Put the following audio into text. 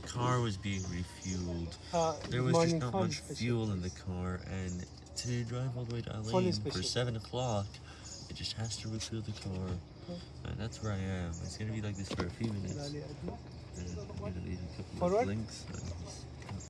the car was being refueled. There was just not much fuel in the car, and to drive all the way to Al Ain for 7 o'clock, it just has to refuel the car. And that's where I am. It's gonna be like this for a few minutes. And I'm gonna leave a couple of links.